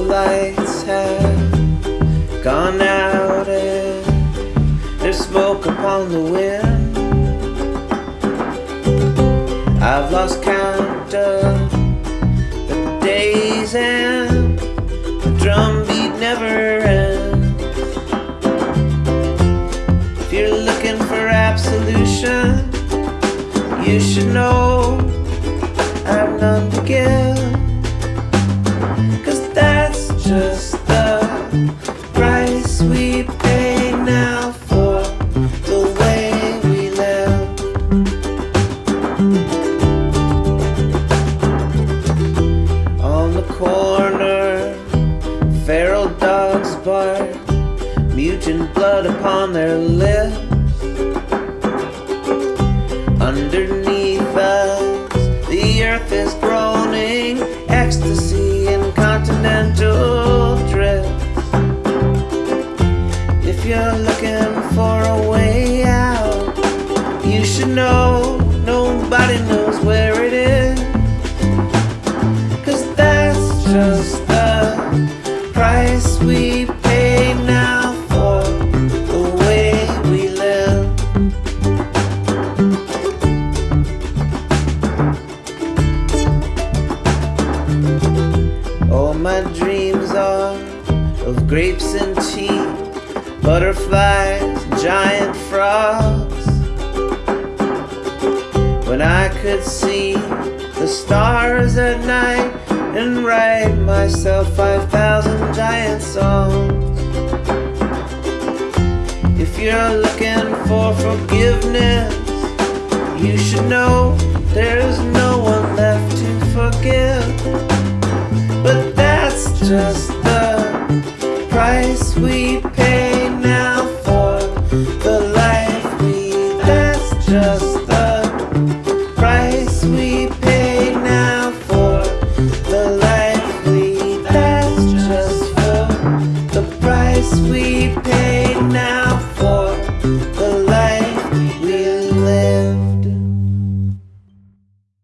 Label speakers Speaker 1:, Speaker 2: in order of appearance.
Speaker 1: the lights have gone out and there's smoke upon the wind. I've lost count of the days and the drumbeat never ends. If you're looking for absolution, you should know I've none to give. Dogs bark, mutant blood upon their lips. Underneath us, the earth is groaning, ecstasy in continental drifts. If you're looking for a way out, you should know nobody knows where it is. Cause that's just my dreams are of grapes and tea, butterflies, giant frogs. When I could see the stars at night and write myself 5,000 giant songs. If you're looking for forgiveness, you should know there's no one left to forgive just the price we pay now for the life we lead. That's just the price we pay now for the life we lead. That's just the, the price we